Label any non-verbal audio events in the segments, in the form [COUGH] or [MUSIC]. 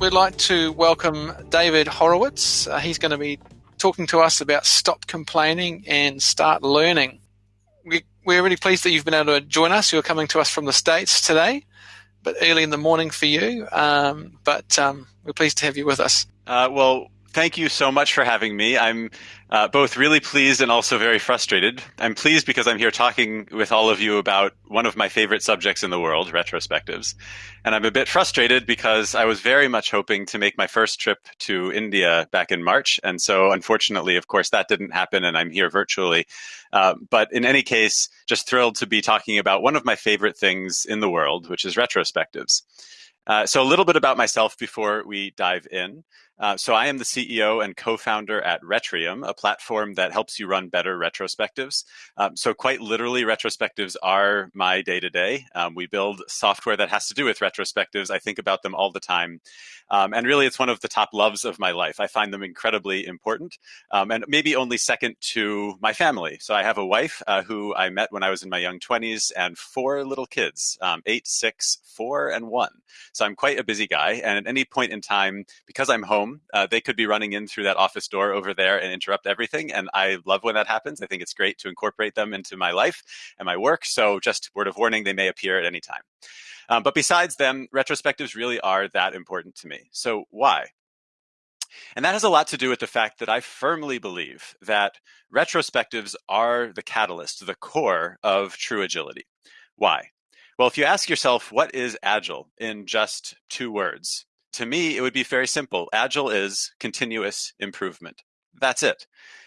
we'd like to welcome David Horowitz. Uh, he's going to be talking to us about stop complaining and start learning. We, we're really pleased that you've been able to join us. You're coming to us from the States today, but early in the morning for you. Um, but um, we're pleased to have you with us. Uh, well, thank you so much for having me. I'm uh, both really pleased and also very frustrated. I'm pleased because I'm here talking with all of you about one of my favorite subjects in the world, retrospectives. And I'm a bit frustrated because I was very much hoping to make my first trip to India back in March. And so, unfortunately, of course, that didn't happen, and I'm here virtually. Uh, but in any case, just thrilled to be talking about one of my favorite things in the world, which is retrospectives. Uh, so, a little bit about myself before we dive in. Uh, so I am the CEO and co-founder at Retrium, a platform that helps you run better retrospectives. Um, so quite literally, retrospectives are my day-to-day. Um, we build software that has to do with retrospectives. I think about them all the time. Um, and really, it's one of the top loves of my life. I find them incredibly important um, and maybe only second to my family. So I have a wife uh, who I met when I was in my young 20s and four little kids, um, eight, six, four, and one. So I'm quite a busy guy. And at any point in time, because I'm home, home. Uh, they could be running in through that office door over there and interrupt everything. And I love when that happens. I think it's great to incorporate them into my life and my work. So just word of warning, they may appear at any time. Um, but besides them, retrospectives really are that important to me. So why? And that has a lot to do with the fact that I firmly believe that retrospectives are the catalyst, the core of true agility. Why? Well, if you ask yourself, what is agile in just two words? To me, it would be very simple. Agile is continuous improvement. That's it.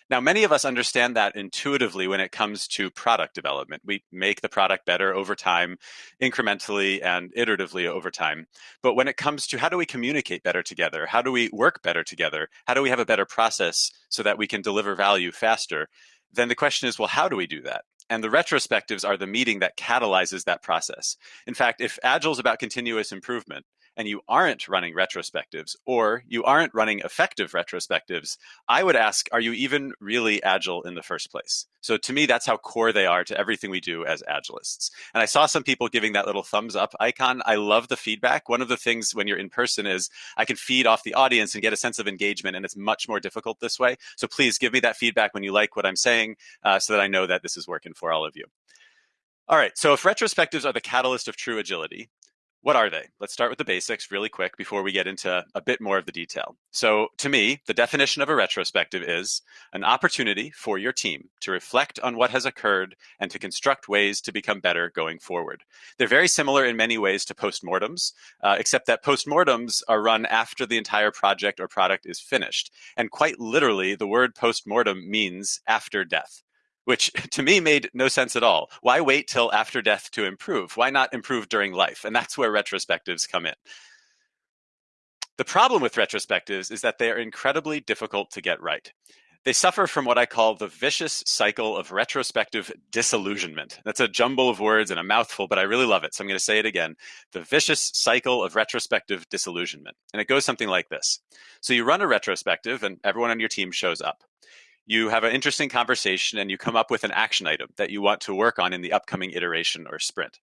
Now, many of us understand that intuitively when it comes to product development. We make the product better over time, incrementally and iteratively over time. But when it comes to how do we communicate better together? How do we work better together? How do we have a better process so that we can deliver value faster? Then the question is, well, how do we do that? And the retrospectives are the meeting that catalyzes that process. In fact, if Agile is about continuous improvement, and you aren't running retrospectives or you aren't running effective retrospectives, I would ask, are you even really agile in the first place? So to me, that's how core they are to everything we do as agilists. And I saw some people giving that little thumbs up icon. I love the feedback. One of the things when you're in person is I can feed off the audience and get a sense of engagement, and it's much more difficult this way. So please give me that feedback when you like what I'm saying uh, so that I know that this is working for all of you. All right, so if retrospectives are the catalyst of true agility, what are they? Let's start with the basics really quick before we get into a bit more of the detail. So, to me, the definition of a retrospective is an opportunity for your team to reflect on what has occurred and to construct ways to become better going forward. They're very similar in many ways to postmortems, uh, except that postmortems are run after the entire project or product is finished. And quite literally, the word postmortem means after death which [LAUGHS] to me made no sense at all. Why wait till after death to improve? Why not improve during life? And that's where retrospectives come in. The problem with retrospectives is that they are incredibly difficult to get right. They suffer from what I call the vicious cycle of retrospective disillusionment. That's a jumble of words and a mouthful, but I really love it. So I'm going to say it again. The vicious cycle of retrospective disillusionment. And it goes something like this. So you run a retrospective and everyone on your team shows up you have an interesting conversation and you come up with an action item that you want to work on in the upcoming iteration or sprint.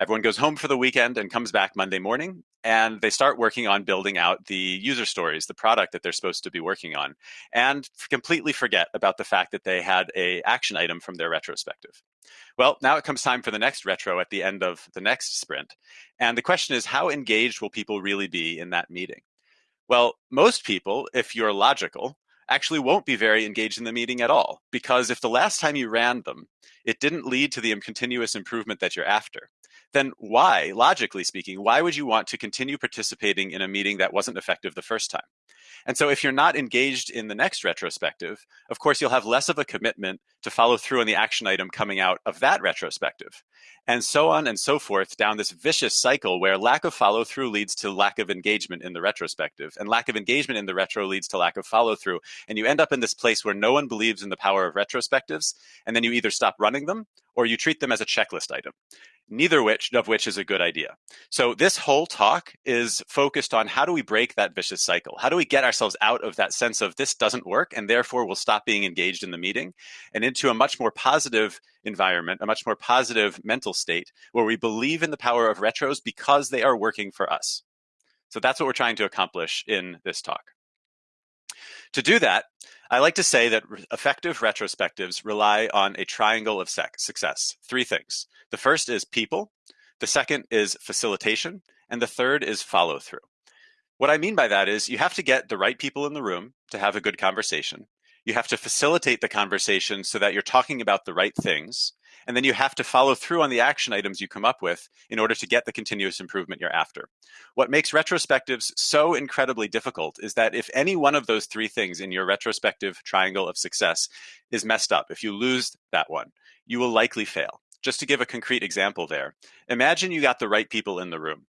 Everyone goes home for the weekend and comes back Monday morning, and they start working on building out the user stories, the product that they're supposed to be working on, and completely forget about the fact that they had a action item from their retrospective. Well, now it comes time for the next retro at the end of the next sprint. And the question is, how engaged will people really be in that meeting? Well, most people, if you're logical, actually won't be very engaged in the meeting at all. Because if the last time you ran them, it didn't lead to the continuous improvement that you're after, then why, logically speaking, why would you want to continue participating in a meeting that wasn't effective the first time? And so if you're not engaged in the next retrospective, of course, you'll have less of a commitment to follow through on the action item coming out of that retrospective. And so on and so forth down this vicious cycle where lack of follow through leads to lack of engagement in the retrospective, and lack of engagement in the retro leads to lack of follow through. And you end up in this place where no one believes in the power of retrospectives, and then you either stop running them or you treat them as a checklist item neither which of which is a good idea. So this whole talk is focused on how do we break that vicious cycle? How do we get ourselves out of that sense of this doesn't work and therefore we'll stop being engaged in the meeting and into a much more positive environment, a much more positive mental state where we believe in the power of retros because they are working for us. So that's what we're trying to accomplish in this talk. To do that, I like to say that effective retrospectives rely on a triangle of success. Three things. The first is people, the second is facilitation, and the third is follow through. What I mean by that is you have to get the right people in the room to have a good conversation. You have to facilitate the conversation so that you're talking about the right things. And then you have to follow through on the action items you come up with in order to get the continuous improvement you're after. What makes retrospectives so incredibly difficult is that if any one of those three things in your retrospective triangle of success is messed up, if you lose that one, you will likely fail. Just to give a concrete example there, imagine you got the right people in the room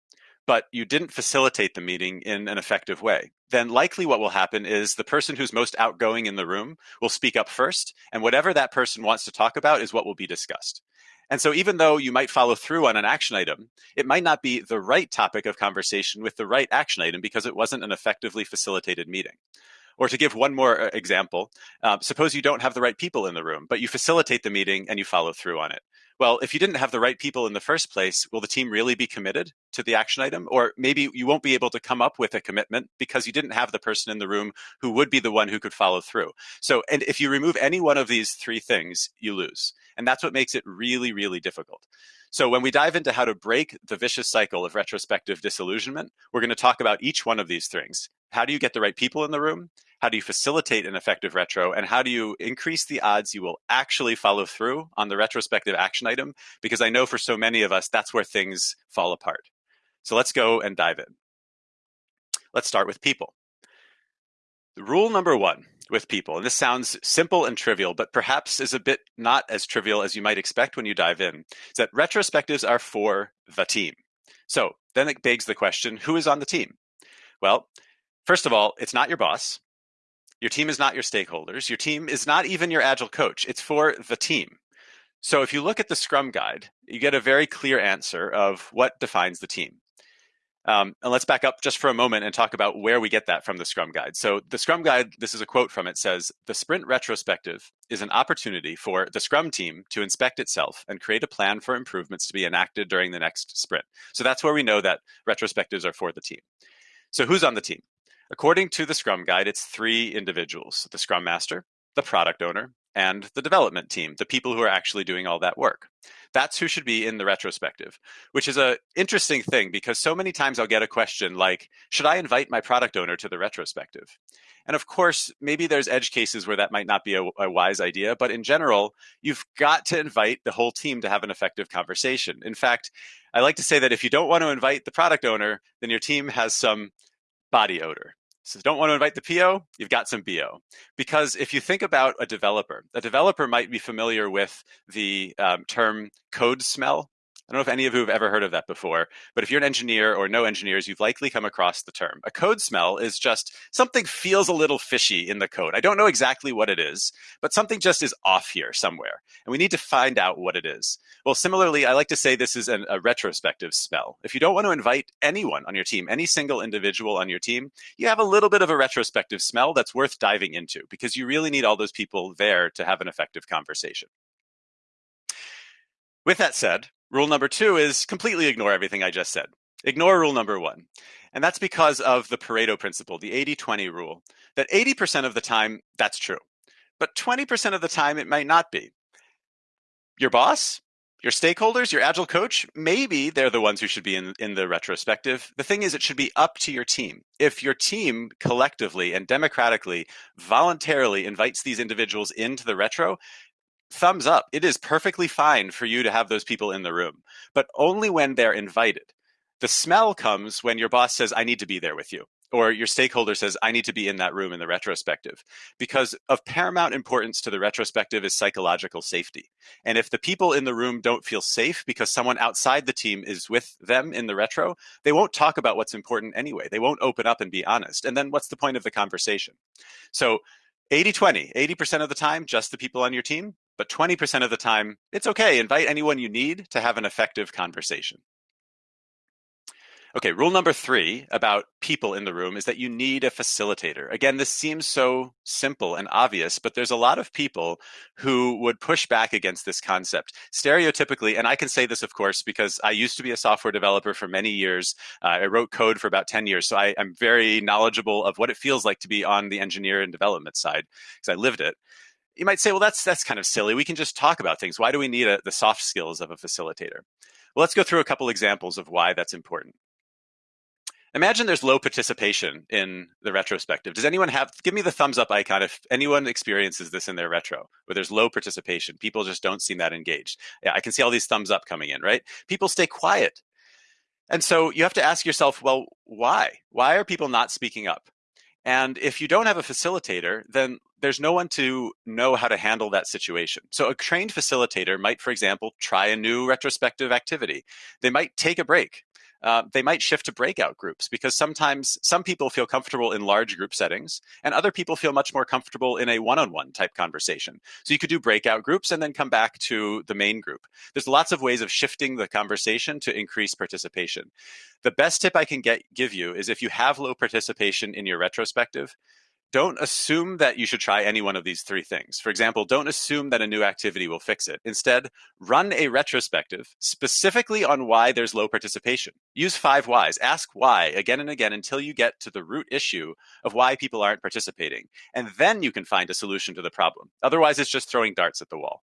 but you didn't facilitate the meeting in an effective way, then likely what will happen is the person who's most outgoing in the room will speak up first, and whatever that person wants to talk about is what will be discussed. And so, even though you might follow through on an action item, it might not be the right topic of conversation with the right action item because it wasn't an effectively facilitated meeting. Or to give one more uh, example, uh, suppose you don't have the right people in the room, but you facilitate the meeting and you follow through on it. Well, if you didn't have the right people in the first place, will the team really be committed to the action item? Or maybe you won't be able to come up with a commitment because you didn't have the person in the room who would be the one who could follow through. So, and if you remove any one of these three things, you lose. And that's what makes it really, really difficult. So when we dive into how to break the vicious cycle of retrospective disillusionment, we're going to talk about each one of these things. How do you get the right people in the room? How do you facilitate an effective retro? And how do you increase the odds you will actually follow through on the retrospective action item? Because I know for so many of us, that's where things fall apart. So let's go and dive in. Let's start with people. Rule number one with people, and this sounds simple and trivial, but perhaps is a bit not as trivial as you might expect when you dive in, is that retrospectives are for the team. So then it begs the question who is on the team? Well, first of all, it's not your boss. Your team is not your stakeholders. Your team is not even your agile coach. It's for the team. So if you look at the Scrum guide, you get a very clear answer of what defines the team. Um, and let's back up just for a moment and talk about where we get that from the Scrum Guide. So, the Scrum Guide, this is a quote from it, says The sprint retrospective is an opportunity for the Scrum team to inspect itself and create a plan for improvements to be enacted during the next sprint. So, that's where we know that retrospectives are for the team. So, who's on the team? According to the Scrum Guide, it's three individuals the Scrum Master, the product owner, and the development team, the people who are actually doing all that work. That's who should be in the retrospective, which is a interesting thing because so many times I'll get a question like, should I invite my product owner to the retrospective? And of course, maybe there's edge cases where that might not be a, a wise idea, but in general, you've got to invite the whole team to have an effective conversation. In fact, I like to say that if you don't want to invite the product owner, then your team has some body odor. So don't want to invite the PO, you've got some BO. Because if you think about a developer, a developer might be familiar with the um, term code smell I don't know if any of you have ever heard of that before, but if you're an engineer or no engineers, you've likely come across the term. A code smell is just something feels a little fishy in the code. I don't know exactly what it is, but something just is off here somewhere, and we need to find out what it is. Well, similarly, I like to say this is an, a retrospective smell. If you don't want to invite anyone on your team, any single individual on your team, you have a little bit of a retrospective smell that's worth diving into because you really need all those people there to have an effective conversation. With that said, Rule number two is completely ignore everything I just said. Ignore rule number one. And that's because of the Pareto principle, the 80 20 rule, that 80% of the time, that's true. But 20% of the time, it might not be. Your boss, your stakeholders, your agile coach, maybe they're the ones who should be in, in the retrospective. The thing is, it should be up to your team. If your team collectively and democratically voluntarily invites these individuals into the retro, thumbs up. It is perfectly fine for you to have those people in the room, but only when they're invited. The smell comes when your boss says, I need to be there with you, or your stakeholder says, I need to be in that room in the retrospective. Because of paramount importance to the retrospective is psychological safety. And if the people in the room don't feel safe because someone outside the team is with them in the retro, they won't talk about what's important anyway. They won't open up and be honest. And then what's the point of the conversation? So 80 20, 80% of the time, just the people on your team, but 20% of the time, it's okay. Invite anyone you need to have an effective conversation. Okay, rule number three about people in the room is that you need a facilitator. Again, this seems so simple and obvious, but there's a lot of people who would push back against this concept. Stereotypically, and I can say this, of course, because I used to be a software developer for many years. Uh, I wrote code for about 10 years, so I, I'm very knowledgeable of what it feels like to be on the engineer and development side because I lived it you might say, well, that's that's kind of silly. We can just talk about things. Why do we need a, the soft skills of a facilitator? Well, let's go through a couple examples of why that's important. Imagine there's low participation in the retrospective. Does anyone have, give me the thumbs up icon if anyone experiences this in their retro, where there's low participation. People just don't seem that engaged. Yeah, I can see all these thumbs up coming in, right? People stay quiet. And so you have to ask yourself, well, why? Why are people not speaking up? And if you don't have a facilitator, then there's no one to know how to handle that situation. So a trained facilitator might, for example, try a new retrospective activity. They might take a break uh, they might shift to breakout groups because sometimes some people feel comfortable in large group settings and other people feel much more comfortable in a one-on-one type conversation. So you could do breakout groups and then come back to the main group. There's lots of ways of shifting the conversation to increase participation. The best tip I can get give you is if you have low participation in your retrospective, don't assume that you should try any one of these three things. For example, don't assume that a new activity will fix it. Instead, run a retrospective specifically on why there's low participation. Use five whys. Ask why again and again until you get to the root issue of why people aren't participating. And then you can find a solution to the problem. Otherwise, it's just throwing darts at the wall.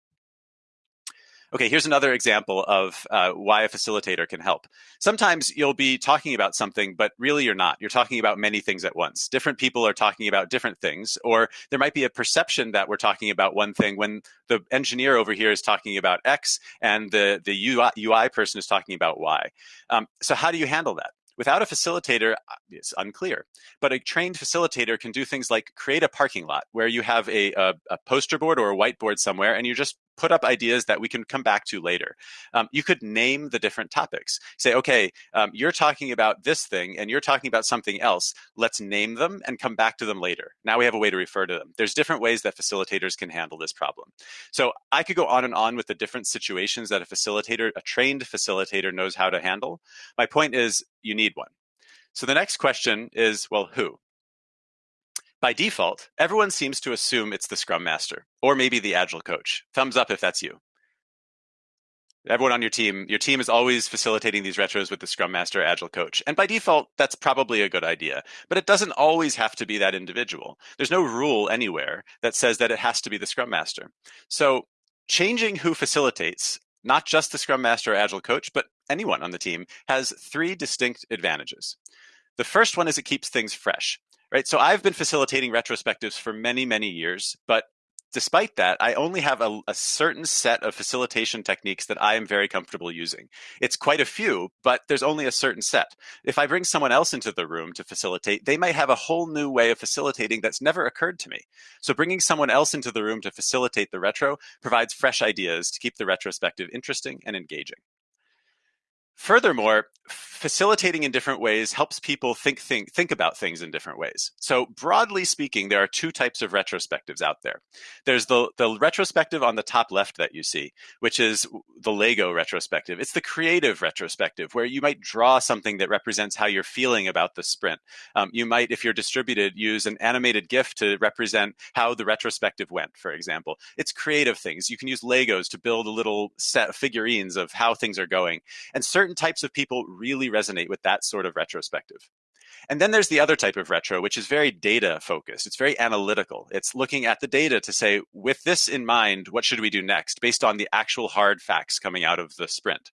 Okay, here's another example of uh, why a facilitator can help. Sometimes you'll be talking about something, but really you're not. You're talking about many things at once. Different people are talking about different things, or there might be a perception that we're talking about one thing when the engineer over here is talking about X and the, the UI, UI person is talking about Y. Um, so how do you handle that? Without a facilitator, uh, it's unclear. But a trained facilitator can do things like create a parking lot where you have a, a, a poster board or a whiteboard somewhere and you're just put up ideas that we can come back to later. Um, you could name the different topics. Say, okay, um, you're talking about this thing and you're talking about something else. Let's name them and come back to them later. Now we have a way to refer to them. There's different ways that facilitators can handle this problem. So I could go on and on with the different situations that a facilitator, a trained facilitator knows how to handle. My point is you need one. So the next question is, well, who? By default, everyone seems to assume it's the Scrum Master or maybe the Agile coach. Thumbs up if that's you. Everyone on your team, your team is always facilitating these retros with the Scrum Master Agile coach. And by default, that's probably a good idea. But it doesn't always have to be that individual. There's no rule anywhere that says that it has to be the Scrum Master. So changing who facilitates, not just the Scrum Master or Agile coach, but anyone on the team, has three distinct advantages. The first one is it keeps things fresh right? So I've been facilitating retrospectives for many, many years, but despite that, I only have a, a, certain set of facilitation techniques that I am very comfortable using. It's quite a few, but there's only a certain set. If I bring someone else into the room to facilitate, they might have a whole new way of facilitating that's never occurred to me. So bringing someone else into the room to facilitate the retro provides fresh ideas to keep the retrospective interesting and engaging. Furthermore, facilitating in different ways helps people think, think, think about things in different ways. So broadly speaking, there are two types of retrospectives out there. There's the, the retrospective on the top left that you see, which is the Lego retrospective. It's the creative retrospective where you might draw something that represents how you're feeling about the sprint. Um, you might, if you're distributed, use an animated GIF to represent how the retrospective went, for example. It's creative things. You can use Legos to build a little set of figurines of how things are going. And certain certain types of people really resonate with that sort of retrospective. And then there's the other type of retro, which is very data focused. It's very analytical. It's looking at the data to say, with this in mind, what should we do next based on the actual hard facts coming out of the sprint?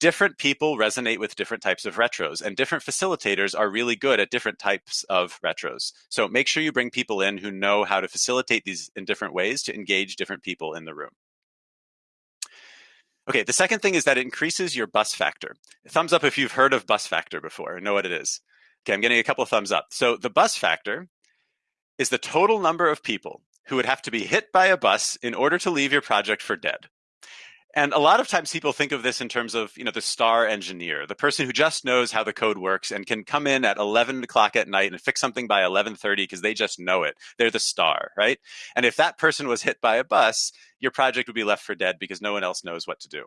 Different people resonate with different types of retros, and different facilitators are really good at different types of retros. So make sure you bring people in who know how to facilitate these in different ways to engage different people in the room. Okay, the second thing is that it increases your bus factor. Thumbs up if you've heard of bus factor before and know what it is. Okay, I'm getting a couple of thumbs up. So the bus factor is the total number of people who would have to be hit by a bus in order to leave your project for dead. And a lot of times people think of this in terms of, you know, the star engineer, the person who just knows how the code works and can come in at 11 o'clock at night and fix something by 11:30 because they just know it. They're the star, right? And if that person was hit by a bus, your project would be left for dead because no one else knows what to do.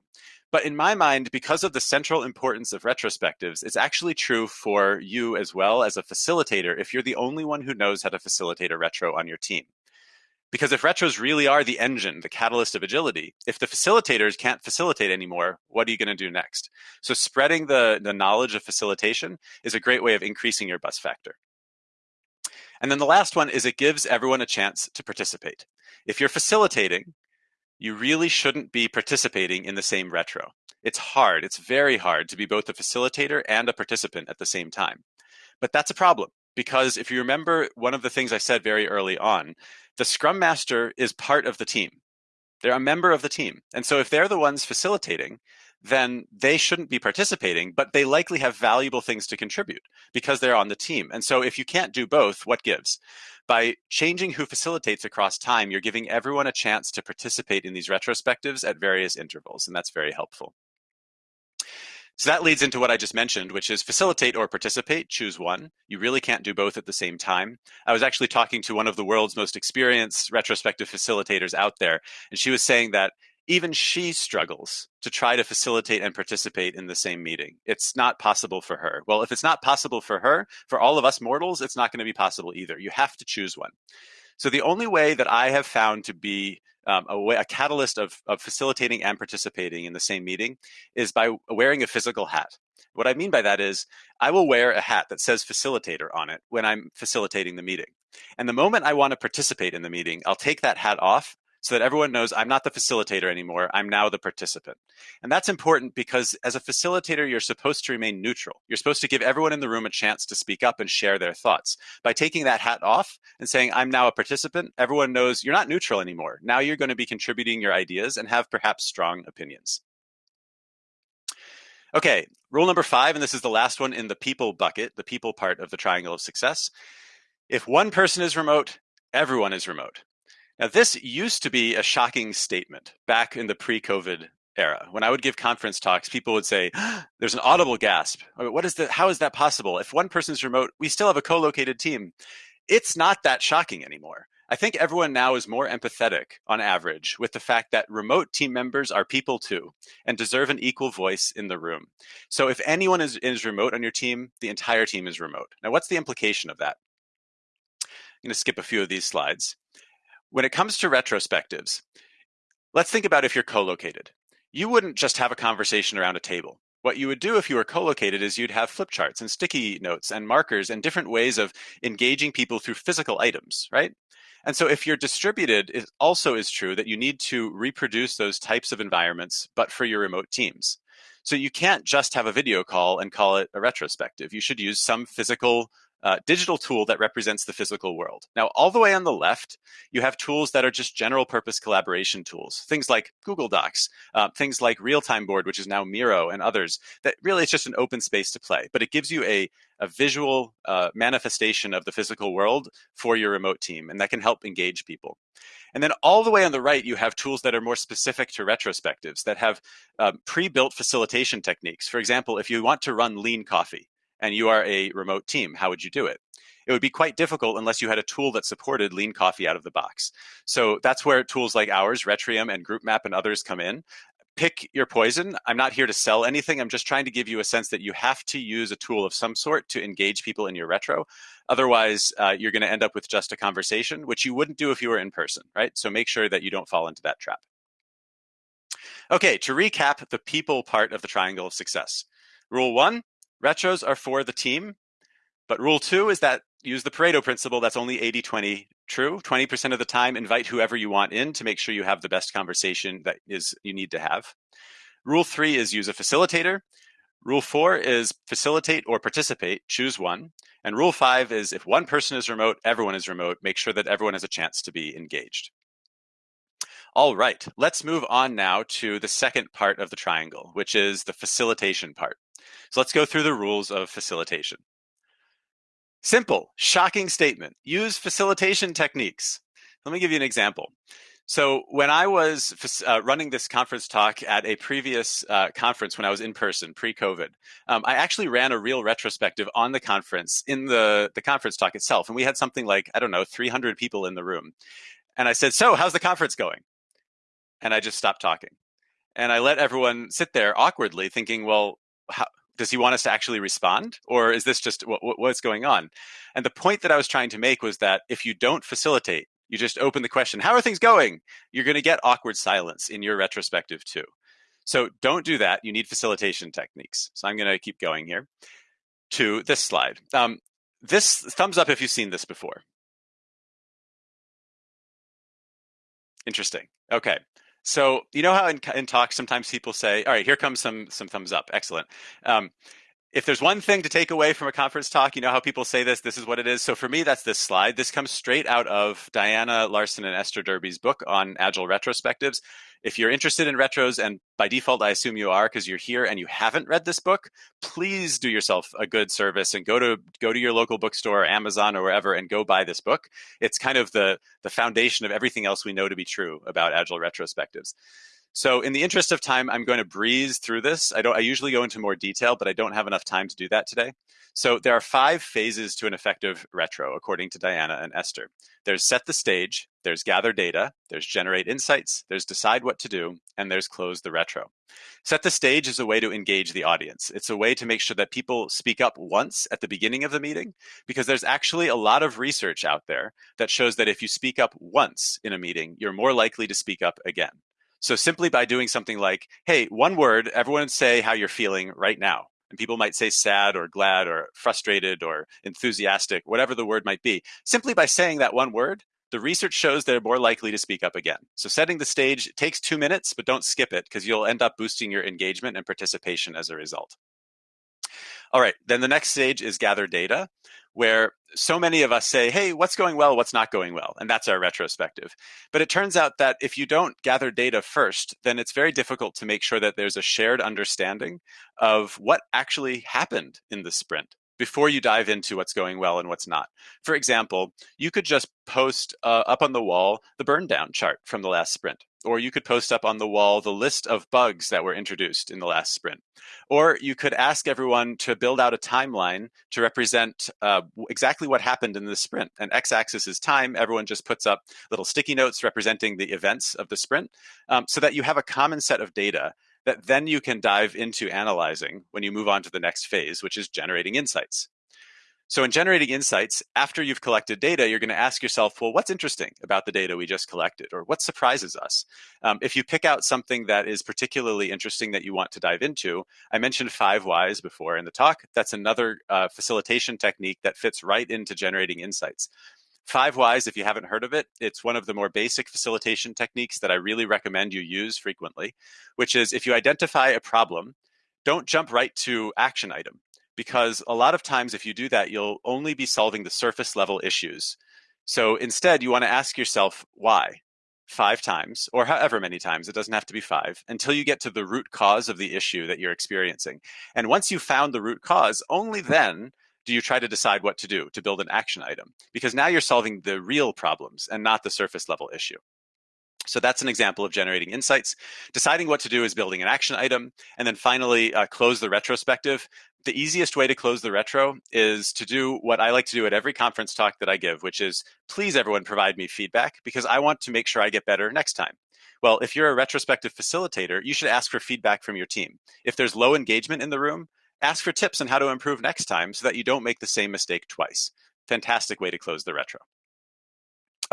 But in my mind, because of the central importance of retrospectives, it's actually true for you as well as a facilitator if you're the only one who knows how to facilitate a retro on your team. Because if retros really are the engine, the catalyst of agility, if the facilitators can't facilitate anymore, what are you going to do next? So spreading the, the knowledge of facilitation is a great way of increasing your bus factor. And then the last one is it gives everyone a chance to participate. If you're facilitating, you really shouldn't be participating in the same retro. It's hard, it's very hard to be both a facilitator and a participant at the same time. But that's a problem because if you remember one of the things I said very early on, the scrum master is part of the team. They're a member of the team. And so if they're the ones facilitating, then they shouldn't be participating, but they likely have valuable things to contribute because they're on the team. And so if you can't do both, what gives? By changing who facilitates across time, you're giving everyone a chance to participate in these retrospectives at various intervals, and that's very helpful. So that leads into what I just mentioned, which is facilitate or participate, choose one. You really can't do both at the same time. I was actually talking to one of the world's most experienced retrospective facilitators out there, and she was saying that even she struggles to try to facilitate and participate in the same meeting. It's not possible for her. Well, if it's not possible for her, for all of us mortals, it's not going to be possible either. You have to choose one. So the only way that I have found to be um, a, way, a catalyst of, of facilitating and participating in the same meeting is by wearing a physical hat. What I mean by that is I will wear a hat that says facilitator on it when I'm facilitating the meeting. And the moment I want to participate in the meeting, I'll take that hat off so that everyone knows I'm not the facilitator anymore. I'm now the participant. And that's important because as a facilitator, you're supposed to remain neutral. You're supposed to give everyone in the room a chance to speak up and share their thoughts. By taking that hat off and saying, I'm now a participant, everyone knows you're not neutral anymore. Now you're going to be contributing your ideas and have perhaps strong opinions. Okay, rule number five, and this is the last one in the people bucket, the people part of the triangle of success. If one person is remote, everyone is remote. Now, this used to be a shocking statement back in the pre COVID era. When I would give conference talks, people would say, [GASPS] There's an audible gasp. What is that? How is that possible? If one person's remote, we still have a co located team. It's not that shocking anymore. I think everyone now is more empathetic on average with the fact that remote team members are people too and deserve an equal voice in the room. So if anyone is, is remote on your team, the entire team is remote. Now, what's the implication of that? I'm going to skip a few of these slides. When it comes to retrospectives, let's think about if you're co-located. You wouldn't just have a conversation around a table. What you would do if you were co-located is you'd have flip charts and sticky notes and markers and different ways of engaging people through physical items, right? And so if you're distributed, it also is true that you need to reproduce those types of environments, but for your remote teams. So you can't just have a video call and call it a retrospective. You should use some physical uh, digital tool that represents the physical world. Now, all the way on the left, you have tools that are just general purpose collaboration tools, things like Google Docs, uh, things like Realtime Board, which is now Miro, and others. That really it's just an open space to play, but it gives you a a visual uh, manifestation of the physical world for your remote team, and that can help engage people. And then all the way on the right, you have tools that are more specific to retrospectives that have um, pre-built facilitation techniques. For example, if you want to run lean coffee, and you are a remote team, how would you do it? It would be quite difficult unless you had a tool that supported lean coffee out of the box. So that's where tools like ours, Retrium and GroupMap and others come in. Pick your poison. I'm not here to sell anything. I'm just trying to give you a sense that you have to use a tool of some sort to engage people in your retro. Otherwise, uh, you're going to end up with just a conversation, which you wouldn't do if you were in person, right? So make sure that you don't fall into that trap. Okay, to recap the people part of the triangle of success. Rule one, Retros are for the team, but rule two is that use the Pareto principle. That's only 80 20 true. 20% of the time, invite whoever you want in to make sure you have the best conversation that is you need to have. Rule three is use a facilitator. Rule four is facilitate or participate, choose one. And rule five is if one person is remote, everyone is remote, make sure that everyone has a chance to be engaged. All right, let's move on now to the second part of the triangle, which is the facilitation part. So let's go through the rules of facilitation. Simple, shocking statement. Use facilitation techniques. Let me give you an example. So when I was uh, running this conference talk at a previous uh, conference when I was in person, pre-COVID, um, I actually ran a real retrospective on the conference in the the conference talk itself, and we had something like I don't know, 300 people in the room. And I said, "So, how's the conference going?" And I just stopped talking, and I let everyone sit there awkwardly, thinking, "Well, how, does he want us to actually respond or is this just what, what's going on? And the point that i was trying to make was that if you don't facilitate you just open the question how are things going? you're going to get awkward silence in your retrospective too. So don't do that. You need facilitation techniques. So i'm going to keep going here to this slide. Um, this thumbs up if you've seen this before. Interesting. Okay so you know how in, in talks sometimes people say, "All right, here comes some some thumbs up." Excellent. Um, if there's one thing to take away from a conference talk, you know how people say this, this is what it is. So for me, that's this slide. This comes straight out of Diana Larsen and Esther Derby's book on Agile retrospectives. If you're interested in retros, and by default, I assume you are because you're here and you haven't read this book, please do yourself a good service and go to go to your local bookstore, or Amazon, or wherever, and go buy this book. It's kind of the the foundation of everything else we know to be true about Agile retrospectives. So in the interest of time, I'm going to breeze through this. I don't I usually go into more detail, but I don't have enough time to do that today. So there are five phases to an effective retro, according to Diana and Esther. There's set the stage, there's gather data, there's generate insights, there's decide what to do, and there's close the retro. Set the stage is a way to engage the audience. It's a way to make sure that people speak up once at the beginning of the meeting, because there's actually a lot of research out there that shows that if you speak up once in a meeting, you're more likely to speak up again. So simply by doing something like, hey, one word, everyone say how you're feeling right now. And people might say sad or glad or frustrated or enthusiastic, whatever the word might be. Simply by saying that one word, the research shows they're more likely to speak up again. So setting the stage takes two minutes, but don't skip it because you'll end up boosting your engagement and participation as a result. All right, then the next stage is gather data where so many of us say, hey, what's going well, what's not going well? And that's our retrospective. But it turns out that if you don't gather data first, then it's very difficult to make sure that there's a shared understanding of what actually happened in the sprint before you dive into what's going well and what's not. For example, you could just post uh, up on the wall the burn down chart from the last sprint. Or you could post up on the wall the list of bugs that were introduced in the last sprint. Or you could ask everyone to build out a timeline to represent uh, exactly what happened in the sprint. And x axis is time. Everyone just puts up little sticky notes representing the events of the sprint um, so that you have a common set of data that then you can dive into analyzing when you move on to the next phase, which is generating insights. So in generating insights, after you've collected data, you're going to ask yourself, well, what's interesting about the data we just collected or what surprises us? Um, if you pick out something that is particularly interesting that you want to dive into, I mentioned five whys before in the talk. That's another uh, facilitation technique that fits right into generating insights. Five Whys, if you haven't heard of it, it's one of the more basic facilitation techniques that I really recommend you use frequently, which is if you identify a problem, don't jump right to action item because a lot of times if you do that, you'll only be solving the surface level issues. So instead, you want to ask yourself why five times or however many times, it doesn't have to be five, until you get to the root cause of the issue that you're experiencing. And once you've found the root cause, only then do you try to decide what to do to build an action item? Because now you're solving the real problems and not the surface level issue. So that's an example of generating insights. Deciding what to do is building an action item. And then finally, uh, close the retrospective. The easiest way to close the retro is to do what I like to do at every conference talk that I give, which is please everyone provide me feedback because I want to make sure I get better next time. Well, if you're a retrospective facilitator, you should ask for feedback from your team. If there's low engagement in the room, ask for tips on how to improve next time so that you don't make the same mistake twice. Fantastic way to close the retro.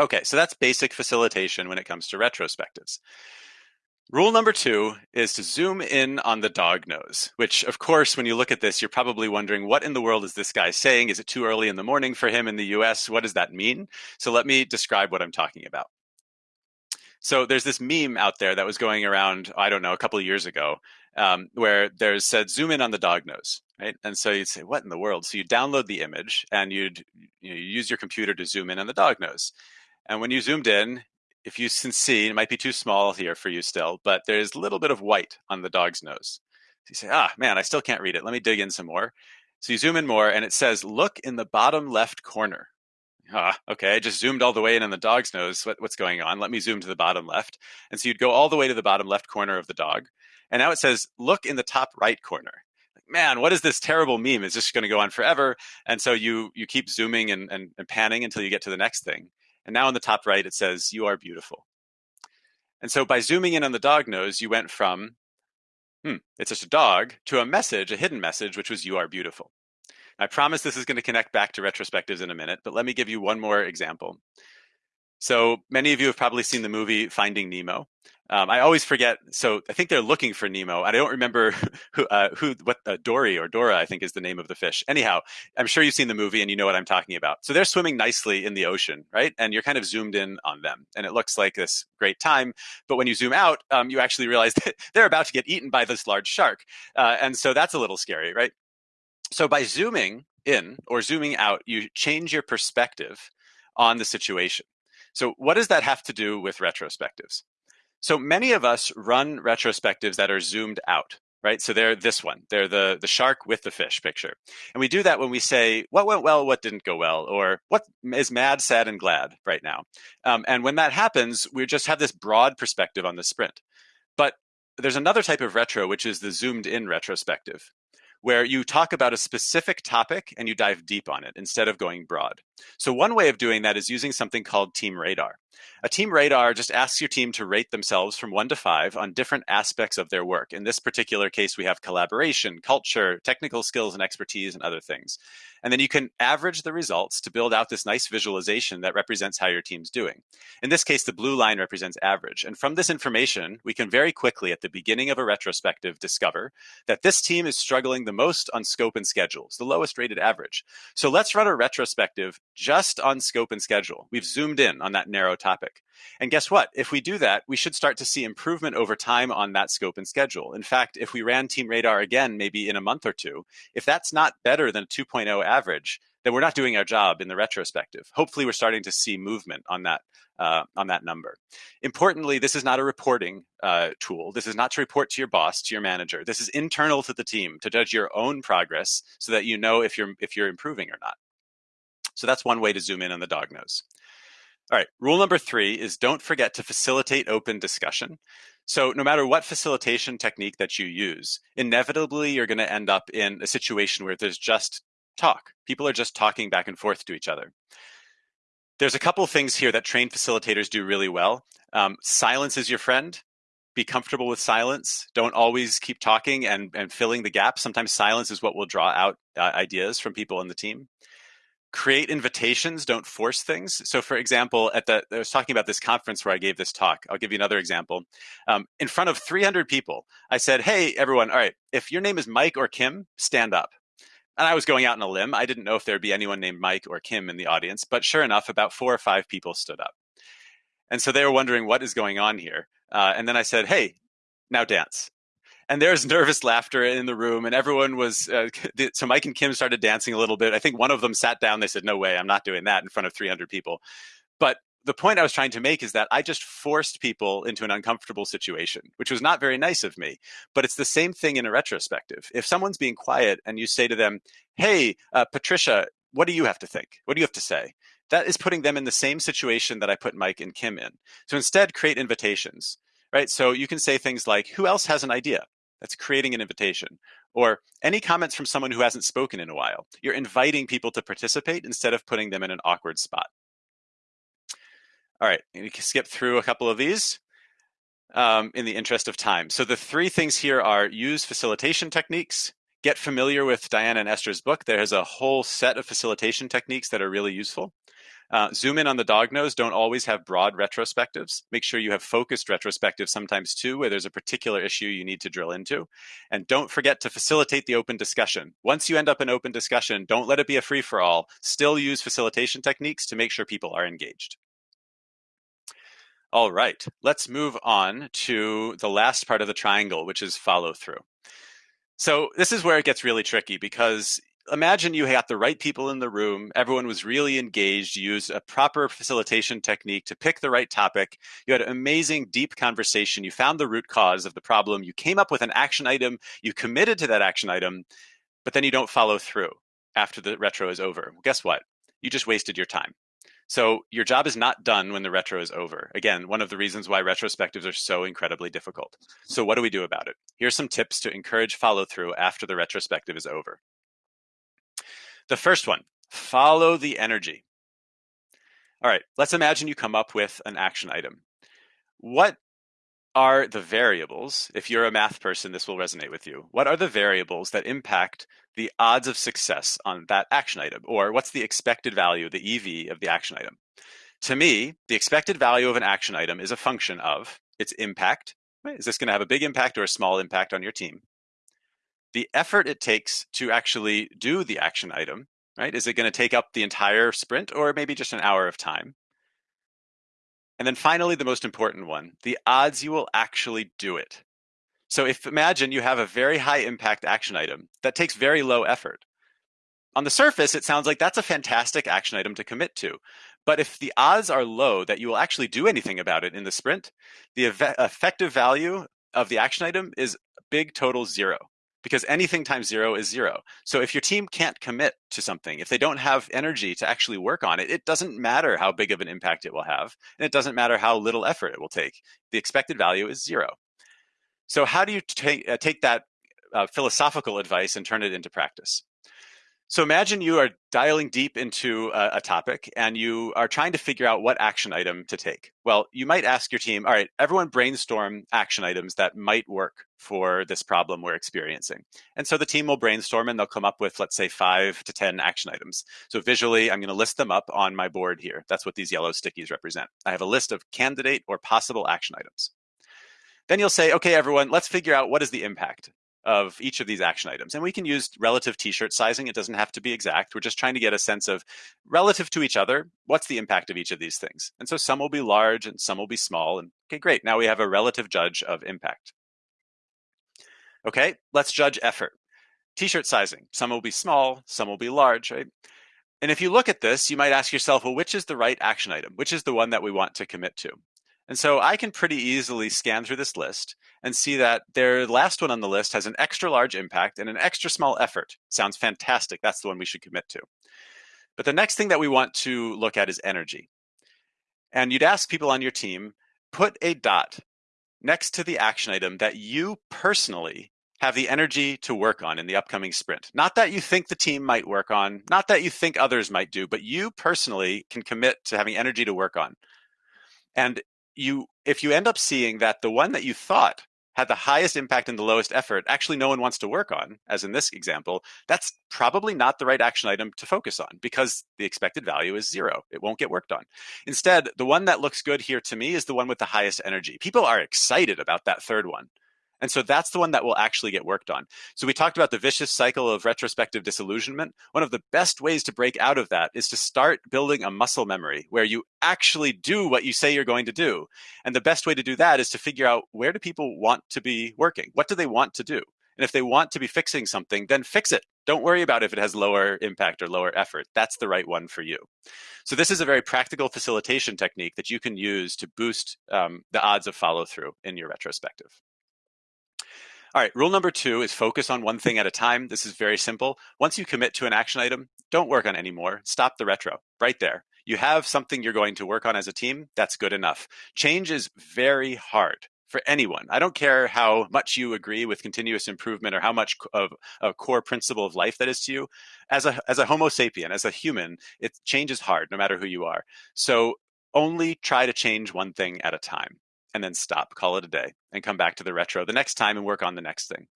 Okay, so that's basic facilitation when it comes to retrospectives. Rule number two is to zoom in on the dog nose, which, of course, when you look at this, you're probably wondering what in the world is this guy saying? Is it too early in the morning for him in the US? What does that mean? So let me describe what I'm talking about. So there's this meme out there that was going around, I don't know, a couple of years ago, um, where there's said zoom in on the dog nose, right? And so you'd say, what in the world? So you download the image and you'd you know, use your computer to zoom in on the dog nose. And when you zoomed in, if you can see, it might be too small here for you still, but there's a little bit of white on the dog's nose. So you say, ah, man, I still can't read it. Let me dig in some more. So you zoom in more and it says, look in the bottom left corner. ah, okay, I just zoomed all the way in on the dog's nose. What, what's going on? Let me zoom to the bottom left. And so you'd go all the way to the bottom left corner of the dog. And now it says, look in the top right corner. Man, what is this terrible meme? Is this going to go on forever? And so you you keep zooming and, and, and panning until you get to the next thing. And now in the top right, it says, you are beautiful. And so by zooming in on the dog nose, you went from, hmm, it's just a dog, to a message, a hidden message, which was, you are beautiful. I promise this is going to connect back to retrospectives in a minute, but let me give you one more example. So many of you have probably seen the movie Finding Nemo. Um, I always forget. So I think they're looking for Nemo. I don't remember [LAUGHS] who, uh, who, what uh, Dory or Dora, I think, is the name of the fish. Anyhow, I'm sure you've seen the movie and you know what I'm talking about. So they're swimming nicely in the ocean, right? And you're kind of zoomed in on them, and it looks like this great time. But when you zoom out, um, you actually realize [LAUGHS] that they're about to get eaten by this large shark, uh, and so that's a little scary, right? So by zooming in or zooming out, you change your perspective on the situation. So what does that have to do with retrospectives? So many of us run retrospectives that are zoomed out, right? So they're this one. They're the the shark with the fish picture. And we do that when we say what went well, what didn't go well, or what is mad, sad, and glad right now. Um, and when that happens, we just have this broad perspective on the sprint. But there's another type of retro, which is the zoomed in retrospective where you talk about a specific topic and you dive deep on it instead of going broad. So one way of doing that is using something called Team Radar. A team radar just asks your team to rate themselves from one to five on different aspects of their work. In this particular case, we have collaboration, culture, technical skills and expertise, and other things. And then you can average the results to build out this nice visualization that represents how your team's doing. In this case, the blue line represents average. And from this information, we can very quickly at the beginning of a retrospective discover that this team is struggling the most on scope and schedules, the lowest rated average. So let's run a retrospective just on scope and schedule. We've zoomed in on that narrow topic. And guess what? If we do that, we should start to see improvement over time on that scope and schedule. In fact, if we ran Team Radar again, maybe in a month or two, if that's not better than a 2.0 average, then we're not doing our job in the retrospective. Hopefully, we're starting to see movement on that uh, on that number. Importantly, this is not a reporting uh, tool. This is not to report to your boss, to your manager. This is internal to the team to judge your own progress, so that you know if you're if you're improving or not. So that's one way to zoom in on the dog nose. All right, rule number three is don't forget to facilitate open discussion. So, no matter what facilitation technique that you use, inevitably you're going to end up in a situation where there's just talk. People are just talking back and forth to each other. There's a couple things here that trained facilitators do really well. Um, silence is your friend. Be comfortable with silence. Don't always keep talking and, and filling the gap. Sometimes silence is what will draw out uh, ideas from people in the team create invitations don't force things. So for example at the i was talking about this conference where i gave this talk. I'll give you another example. Um, in front of 300 people i said hey everyone all right if your name is mike or kim stand up. And i was going out on a limb. I didn't know if there'd be anyone named mike or kim in the audience but sure enough about four or five people stood up. And so they were wondering what is going on here uh, and then i said hey now dance and there's nervous laughter in the room and everyone was uh, [LAUGHS] so mike and kim started dancing a little bit. I think one of them sat down. They said no way i'm not doing that in front of 300 people. But the point i was trying to make is that i just forced people into an uncomfortable situation which was not very nice of me. But it's the same thing in a retrospective. If someone's being quiet and you say to them hey uh, patricia what do you have to think? What do you have to say? That is putting them in the same situation that i put mike and kim in. So instead create invitations right? So you can say things like who else has an idea that's creating an invitation. Or any comments from someone who hasn't spoken in a while. You're inviting people to participate instead of putting them in an awkward spot. All right, you can skip through a couple of these um, in the interest of time. So the three things here are use facilitation techniques, get familiar with Diana and Esther's book. There's a whole set of facilitation techniques that are really useful. Uh, zoom in on the dog nose. Don't always have broad retrospectives. Make sure you have focused retrospectives sometimes too, where there's a particular issue you need to drill into. And don't forget to facilitate the open discussion. Once you end up in open discussion, don't let it be a free for all. Still use facilitation techniques to make sure people are engaged. All right, let's move on to the last part of the triangle, which is follow through. So this is where it gets really tricky because imagine you had the right people in the room, everyone was really engaged, you used a proper facilitation technique to pick the right topic, you had an amazing deep conversation, you found the root cause of the problem, you came up with an action item, you committed to that action item, but then you don't follow through after the retro is over. Well, guess what? You just wasted your time. So your job is not done when the retro is over. Again, one of the reasons why retrospectives are so incredibly difficult. So what do we do about it? Here's some tips to encourage follow through after the retrospective is over. The first one, follow the energy. All right, let's imagine you come up with an action item. What are the variables? If you're a math person, this will resonate with you. What are the variables that impact the odds of success on that action item? Or what's the expected value, the EV of the action item? To me, the expected value of an action item is a function of its impact. Is this going to have a big impact or a small impact on your team? The effort it takes to actually do the action item, right? Is it going to take up the entire sprint or maybe just an hour of time? And then finally, the most important one, the odds you will actually do it. So if imagine you have a very high impact action item that takes very low effort. On the surface, it sounds like that's a fantastic action item to commit to. But if the odds are low that you will actually do anything about it in the sprint, the effective value of the action item is big total zero because anything times zero is zero. So if your team can't commit to something, if they don't have energy to actually work on it, it doesn't matter how big of an impact it will have, and it doesn't matter how little effort it will take. The expected value is zero. So how do you take uh, take that uh, philosophical advice and turn it into practice? So imagine you are dialing deep into a, a, topic and you are trying to figure out what action item to take. Well, you might ask your team, all right, everyone brainstorm action items that might work for this problem we're experiencing. And so the team will brainstorm and they'll come up with, let's say, five to 10 action items. So visually, I'm going to list them up on my board here. That's what these yellow stickies represent. I have a list of candidate or possible action items. Then you'll say, okay, everyone, let's figure out what is the impact of each of these action items. And we can use relative t-shirt sizing. It doesn't have to be exact. We're just trying to get a sense of relative to each other, what's the impact of each of these things? And so some will be large and some will be small. And okay, great. Now we have a relative judge of impact. Okay, let's judge effort. T-shirt sizing. Some will be small, some will be large, right? And if you look at this, you might ask yourself, well, which is the right action item? Which is the one that we want to commit to? And so I can pretty easily scan through this list and see that their last one on the list has an extra large impact and an extra small effort. Sounds fantastic. That's the one we should commit to. But the next thing that we want to look at is energy. And you'd ask people on your team, put a dot next to the action item that you personally have the energy to work on in the upcoming sprint. Not that you think the team might work on, not that you think others might do, but you personally can commit to having energy to work on. And you if you end up seeing that the one that you thought had the highest impact and the lowest effort actually no one wants to work on as in this example that's probably not the right action item to focus on because the expected value is zero. It won't get worked on. Instead the one that looks good here to me is the one with the highest energy. People are excited about that third one and so that's the one that will actually get worked on. So we talked about the vicious cycle of retrospective disillusionment. One of the best ways to break out of that is to start building a muscle memory where you actually do what you say you're going to do. And the best way to do that is to figure out where do people want to be working? What do they want to do? And if they want to be fixing something, then fix it. Don't worry about if it has lower impact or lower effort. That's the right one for you. So this is a very practical facilitation technique that you can use to boost um, the odds of follow through in your retrospective. All right, rule number two is focus on one thing at a time. This is very simple. Once you commit to an action item, don't work on any more. Stop the retro right there. You have something you're going to work on as a team. That's good enough. Change is very hard for anyone. I don't care how much you agree with continuous improvement or how much of a core principle of life that is to you. As a as a Homo sapien, as a human, it change is hard no matter who you are. So only try to change one thing at a time and then stop, call it a day, and come back to the retro the next time and work on the next thing.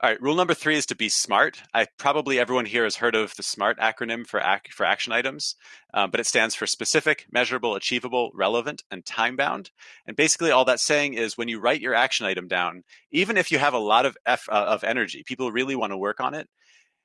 All right, rule number three is to be smart. I probably everyone here has heard of the SMART acronym for ac- for action items, um, but it stands for specific, measurable, achievable, relevant, and time bound. And basically, all that's saying is when you write your action item down, even if you have a lot of F, uh, of energy, people really want to work on it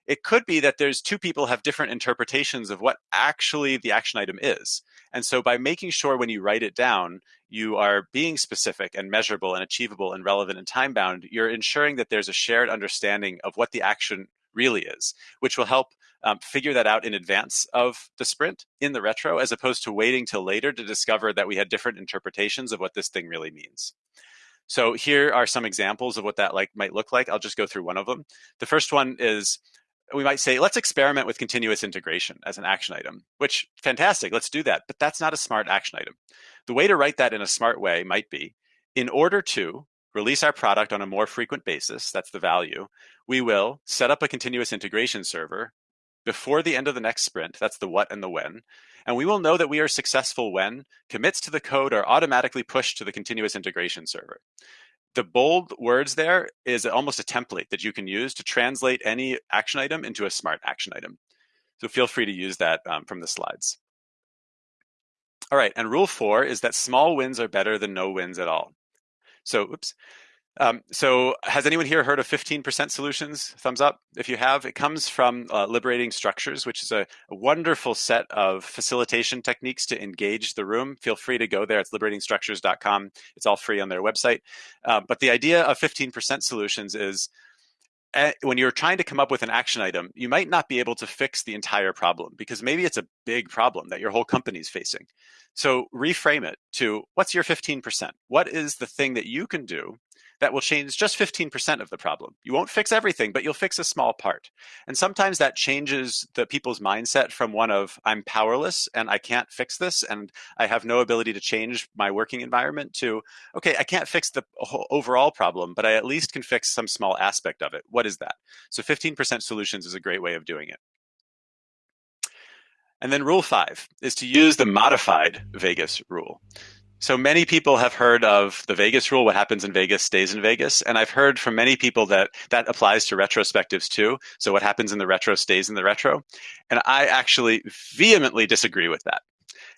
it could be that there's two people have different interpretations of what actually the action item is. And so by making sure when you write it down, you are being specific and measurable and achievable and relevant and time bound, you're ensuring that there's a shared understanding of what the action really is, which will help um, figure that out in advance of the sprint in the retro, as opposed to waiting till later to discover that we had different interpretations of what this thing really means. So here are some examples of what that like might look like. I'll just go through one of them. The first one is we might say, let's experiment with continuous integration as an action item, which fantastic, let's do that. But that's not a smart action item. The way to write that in a smart way might be in order to release our product on a more frequent basis, that's the value, we will set up a continuous integration server before the end of the next sprint, that's the what and the when, and we will know that we are successful when commits to the code are automatically pushed to the continuous integration server. The bold words there is almost a template that you can use to translate any action item into a smart action item. So feel free to use that um, from the slides. All right, and rule four is that small wins are better than no wins at all. So, oops. Um, so, has anyone here heard of 15% solutions? Thumbs up if you have. It comes from uh, Liberating Structures, which is a, a, wonderful set of facilitation techniques to engage the room. Feel free to go there. It's liberatingstructures.com. It's all free on their website. Uh, but the idea of 15% solutions is Eh, when you're trying to come up with an action item, you might not be able to fix the entire problem because maybe it's a big problem that your whole company is facing. So reframe it to what's your 15%? What is the thing that you can do that will change just 15% of the problem. You won't fix everything, but you'll fix a small part. And sometimes that changes the people's mindset from one of I'm powerless and I can't fix this and I have no ability to change my working environment to okay, I can't fix the overall problem, but I at least can fix some small aspect of it. What is that? So 15% solutions is a great way of doing it. And then rule five is to use the modified Vegas rule. So many people have heard of the Vegas rule, what happens in Vegas stays in Vegas. And I've heard from many people that that applies to retrospectives too. So what happens in the retro stays in the retro. And I actually vehemently disagree with that.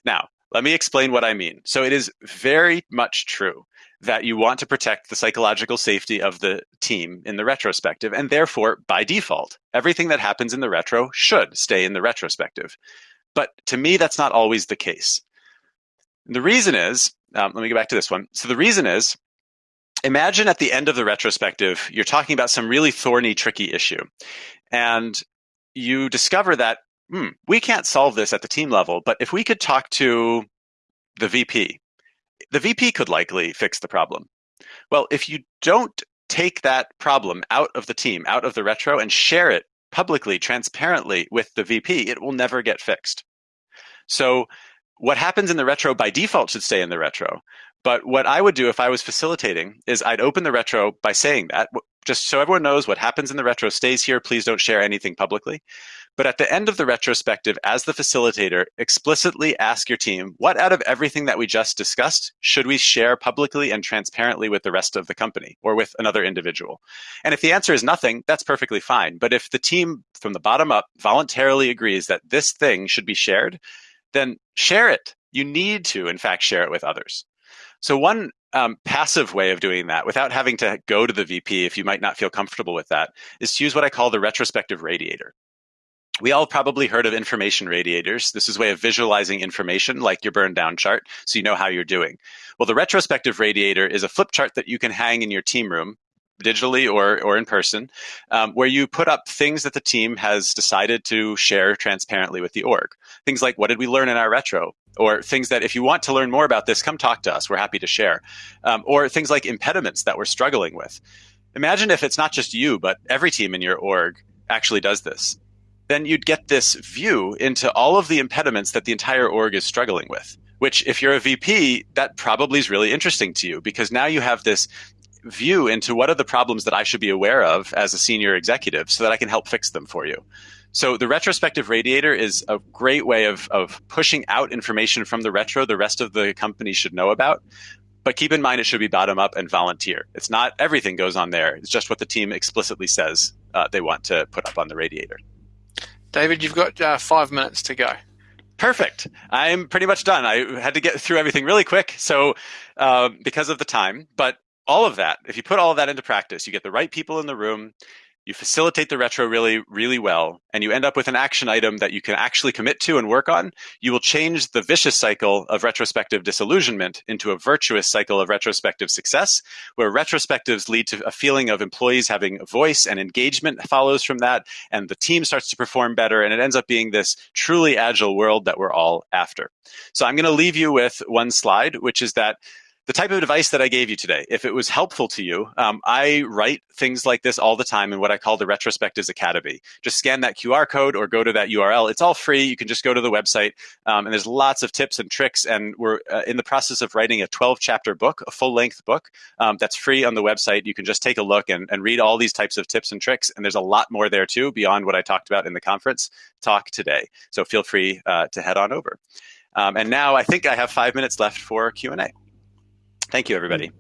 Now, let me explain what I mean. So it is very much true that you want to protect the psychological safety of the team in the retrospective. And therefore, by default, everything that happens in the retro should stay in the retrospective. But to me, that's not always the case. And the reason is, um, let me go back to this one. So the reason is, imagine at the end of the retrospective, you're talking about some really thorny, tricky issue. And you discover that, hmm, we can't solve this at the team level, but if we could talk to the VP, the VP could likely fix the problem. Well, if you don't take that problem out of the team, out of the retro, and share it publicly, transparently with the VP, it will never get fixed. So what happens in the retro by default should stay in the retro. But what I would do if I was facilitating is I'd open the retro by saying that, just so everyone knows what happens in the retro stays here. Please don't share anything publicly. But at the end of the retrospective, as the facilitator, explicitly ask your team, what out of everything that we just discussed should we share publicly and transparently with the rest of the company or with another individual? And if the answer is nothing, that's perfectly fine. But if the team from the bottom up voluntarily agrees that this thing should be shared, then share it. You need to, in fact, share it with others. So, one um, passive way of doing that without having to go to the VP if you might not feel comfortable with that is to use what I call the retrospective radiator. We all probably heard of information radiators. This is a way of visualizing information like your burn down chart so you know how you're doing. Well, the retrospective radiator is a flip chart that you can hang in your team room digitally or, or in person, um, where you put up things that the team has decided to share transparently with the org. Things like, what did we learn in our retro? Or things that, if you want to learn more about this, come talk to us. We're happy to share. Um, or things like impediments that we're struggling with. Imagine if it's not just you, but every team in your org actually does this. Then you'd get this view into all of the impediments that the entire org is struggling with which if you're a VP, that probably is really interesting to you because now you have this view into what are the problems that I should be aware of as a senior executive so that I can help fix them for you. So the retrospective radiator is a great way of, of pushing out information from the retro the rest of the company should know about. But keep in mind, it should be bottom up and volunteer. It's not everything goes on there. It's just what the team explicitly says uh, they want to put up on the radiator. David, you've got uh, five minutes to go. Perfect. I'm pretty much done. I had to get through everything really quick, so uh, because of the time. But all of that, if you put all of that into practice, you get the right people in the room, you facilitate the retro really, really well, and you end up with an action item that you can actually commit to and work on, you will change the vicious cycle of retrospective disillusionment into a virtuous cycle of retrospective success, where retrospectives lead to a feeling of employees having a voice and engagement follows from that, and the team starts to perform better, and it ends up being this truly agile world that we're all after. So I'm going to leave you with one slide, which is that the type of advice that I gave you today, if it was helpful to you, um, I write things like this all the time in what I call the Retrospectives Academy. Just scan that QR code or go to that URL. It's all free. You can just go to the website, um, and there's lots of tips and tricks. And we're uh, in the process of writing a 12 chapter book, a full length book um, that's free on the website. You can just take a look and, and read all these types of tips and tricks. And there's a lot more there too beyond what I talked about in the conference talk today. So feel free uh, to head on over. Um, and now I think I have five minutes left for Q and A. Thank you, everybody.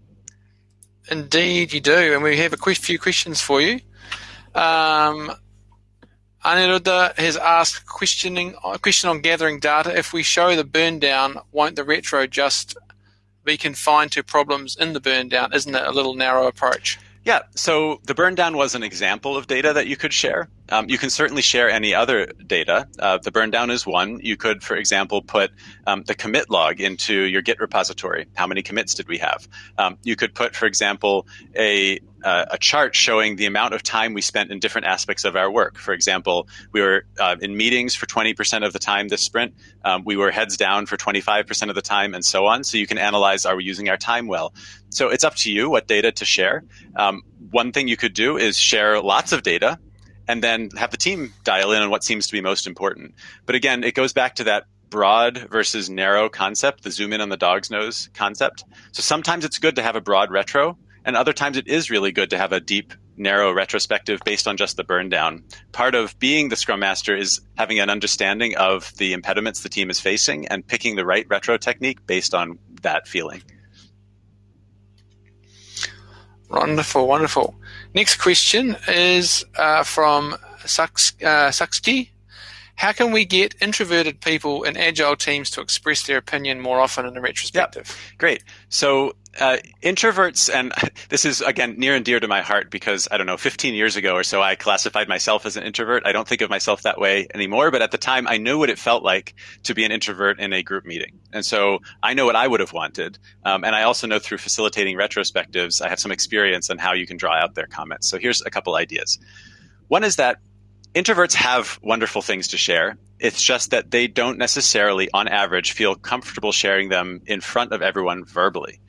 Indeed, you do. And we have a few questions for you. Um, Aniruddha has asked questioning a question on gathering data. If we show the burn down, won't the retro just be confined to problems in the burn down? Isn't it a little narrow approach? Yeah, so the burn down was an example of data that you could share. Um, you can certainly share any other data. Uh, the burn down is one. You could, for example, put um, the commit log into your Git repository. How many commits did we have? Um, you could put, for example, a uh, a chart showing the amount of time we spent in different aspects of our work. For example, we were uh, in meetings for 20% of the time this sprint. Um, we were heads down for 25% of the time, and so on. So you can analyze are we using our time well? So it's up to you what data to share. Um, one thing you could do is share lots of data and then have the team dial in on what seems to be most important. But again, it goes back to that broad versus narrow concept, the zoom in on the dog's nose concept. So sometimes it's good to have a broad retro and other times it is really good to have a deep, narrow retrospective based on just the burn down. Part of being the Scrum Master is having an understanding of the impediments the team is facing and picking the right retro technique based on that feeling. Wonderful, wonderful. Next question is uh, from Saks, uh. How can we get introverted people in agile teams to express their opinion more often in a retrospective? Yep. Great. So uh, introverts, and [LAUGHS] this is again near and dear to my heart because I don't know, 15 years ago or so, I classified myself as an introvert. I don't think of myself that way anymore, but at the time, I knew what it felt like to be an introvert in a group meeting, and so I know what I would have wanted, um, and I also know through facilitating retrospectives, I have some experience on how you can draw out their comments. So here's a couple ideas. One is that introverts have wonderful things to share. It's just that they don't necessarily, on average, feel comfortable sharing them in front of everyone verbally.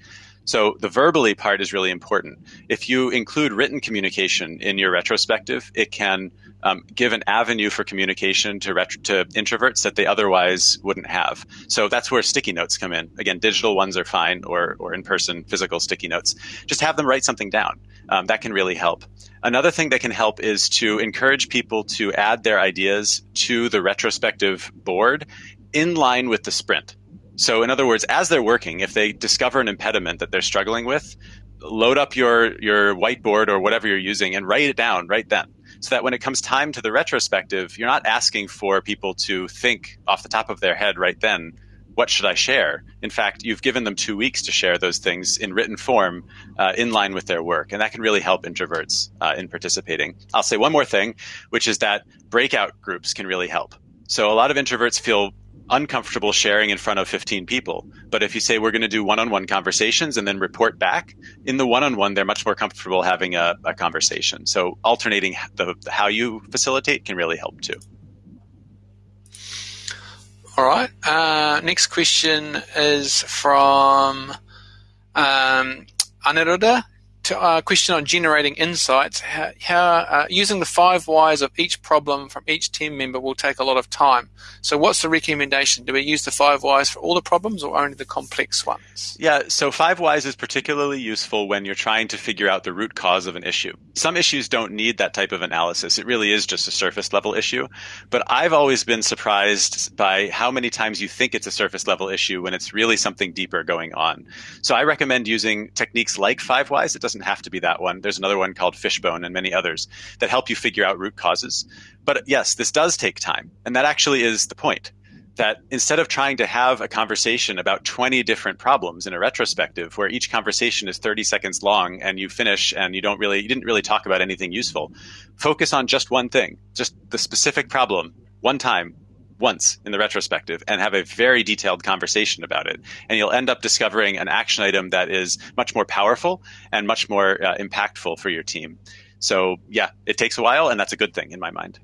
So the verbally part is really important. If you include written communication in your retrospective, it can um, give an avenue for communication to, to introverts that they otherwise wouldn't have. So that's where sticky notes come in. Again, digital ones are fine, or or in person physical sticky notes. Just have them write something down. Um, that can really help. Another thing that can help is to encourage people to add their ideas to the retrospective board in line with the sprint. So, in other words, as they're working, if they discover an impediment that they're struggling with, load up your your whiteboard or whatever you're using and write it down right then. So that when it comes time to the retrospective, you're not asking for people to think off the top of their head right then, what should I share? In fact, you've given them two weeks to share those things in written form uh, in line with their work. And that can really help introverts uh, in participating. I'll say one more thing, which is that breakout groups can really help. So a lot of introverts feel uncomfortable sharing in front of 15 people. But if you say we're going to do one on one conversations and then report back, in the one on one, they're much more comfortable having a, a conversation. So alternating the, how you facilitate can really help too. All right. Uh, next question is from um, Aniruddha uh, question on generating insights, how, how uh, using the five whys of each problem from each team member will take a lot of time. So, what's the recommendation? Do we use the five whys for all the problems or only the complex ones? Yeah, so five whys is particularly useful when you're trying to figure out the root cause of an issue. Some issues don't need that type of analysis. It really is just a surface level issue. But I've always been surprised by how many times you think it's a surface level issue when it's really something deeper going on. So, I recommend using techniques like five whys. It doesn't doesn't have to be that one. There's another one called Fishbone and many others that help you figure out root causes. But yes, this does take time. And that actually is the point that instead of trying to have a conversation about 20 different problems in a retrospective where each conversation is 30 seconds long and you finish and you don't really you didn't really talk about anything useful focus on just one thing just the specific problem one time once in the retrospective and have a very detailed conversation about it. And you'll end up discovering an action item that is much more powerful and much more uh, impactful for your team. So, yeah, it takes a while, and that's a good thing in my mind.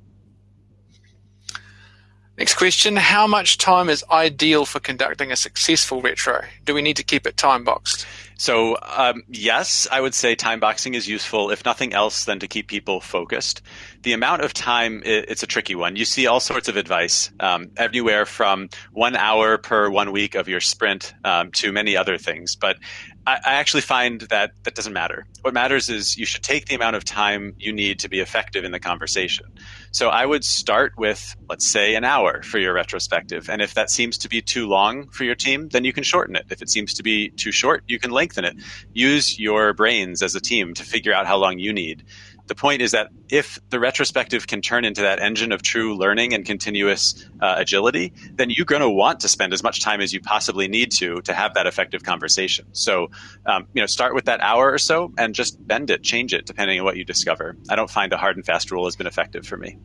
Next question How much time is ideal for conducting a successful retro? Do we need to keep it time boxed? So, um, yes, I would say time boxing is useful, if nothing else, than to keep people focused. The amount of time, it's a tricky one. You see all sorts of advice, um, from one hour per one week of your sprint um, to many other things. But I, I actually find that that doesn't matter. What matters is you should take the amount of time you need to be effective in the conversation. So I would start with, let's say, an hour for your retrospective. And if that seems to be too long for your team, then you can shorten it. If it seems to be too short, you can lengthen it. Use your brains as a team to figure out how long you need the point is that if the retrospective can turn into that engine of true learning and continuous uh, agility, then you're going to want to spend as much time as you possibly need to to have that effective conversation. So, um, you know, start with that hour or so and just bend it, change it depending on what you discover. I don't find a hard and fast rule has been effective for me.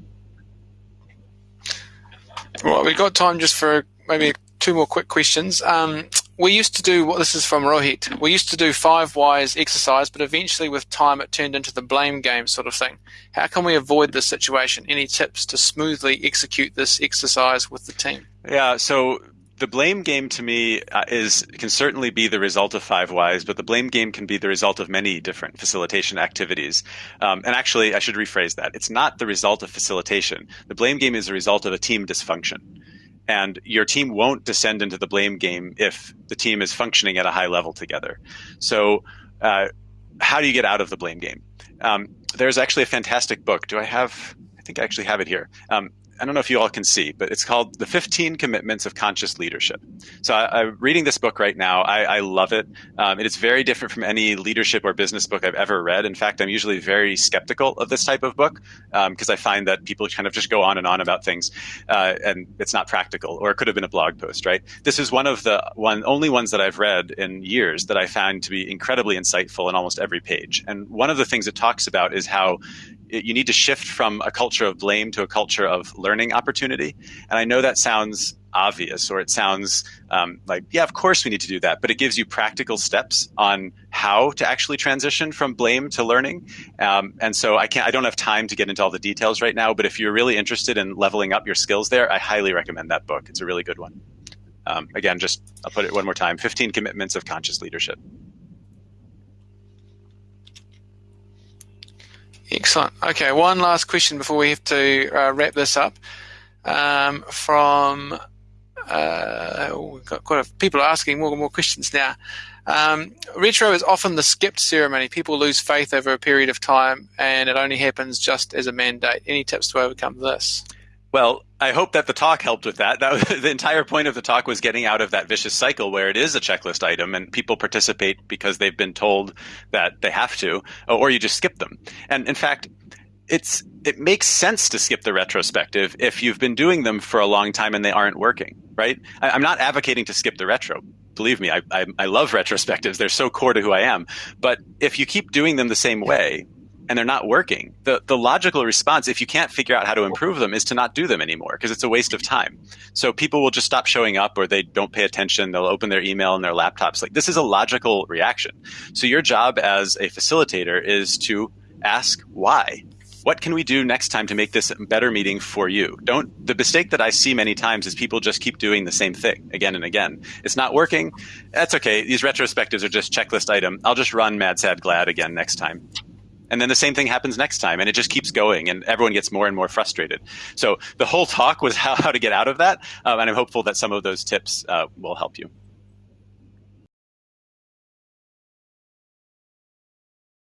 Well, we've got time just for maybe two more quick questions. Um, we used to do what this is from Rohit. We used to do five whys exercise, but eventually with time it turned into the blame game sort of thing. How can we avoid this situation? Any tips to smoothly execute this exercise with the team? Yeah, so the blame game to me uh, is can certainly be the result of five whys, but the blame game can be the result of many different facilitation activities. Um, and actually, I should rephrase that. It's not the result of facilitation. The blame game is a result of a team dysfunction and your team won't descend into the blame game if the team is functioning at a high level together. So, uh, how do you get out of the blame game? Um, there's actually a fantastic book. Do I have? I think I actually have it here. Um, I don't know if you all can see, but it's called The 15 Commitments of Conscious Leadership. So I, am reading this book right now. I, I love it. Um, it is very different from any leadership or business book I've ever read. In fact, I'm usually very skeptical of this type of book because um, I find that people kind of just go on and on about things, uh, and it's not practical, or it could have been a blog post, right? This is one of the one only ones that I've read in years that I found to be incredibly insightful in almost every page. And one of the things it talks about is how you need to shift from a culture of blame to a culture of learning opportunity. And I know that sounds obvious or it sounds um, like, yeah, of course we need to do that, but it gives you practical steps on how to actually transition from blame to learning. Um, and so I can't, I don't have time to get into all the details right now, but if you're really interested in leveling up your skills there, I highly recommend that book. It's a really good one. Um, again, just I'll put it one more time 15 Commitments of Conscious Leadership. Excellent. Okay, one last question before we have to uh, wrap this up. Um, from uh, we've got quite a people are asking more and more questions now. Um, retro is often the skipped ceremony. People lose faith over a period of time, and it only happens just as a mandate. Any tips to overcome this? Well, I hope that the talk helped with that. That [LAUGHS] the entire point of the talk was getting out of that vicious cycle where it is a checklist item and people participate because they've been told that they have to, or you just skip them. And in fact, it's it makes sense to skip the retrospective if you've been doing them for a long time and they aren't working, right? I, am not advocating to skip the retro. Believe me, I, I, I love retrospectives. They're so core to who I am. But if you keep doing them the same way, and they're not working, the, the logical response, if you can't figure out how to improve them, is to not do them anymore because it's a waste of time. So people will just stop showing up or they don't pay attention. They'll open their email and their laptops. Like this is a logical reaction. So your job as a facilitator is to ask why. What can we do next time to make this a better meeting for you? Don't the mistake that I see many times is people just keep doing the same thing again and again. It's not working. That's okay. These retrospectives are just checklist item. I'll just run mad sad glad again next time and then the same thing happens next time and it just keeps going and everyone gets more and more frustrated. So the whole talk was how, [LAUGHS] how to get out of that um, and i'm hopeful that some of those tips uh, will help you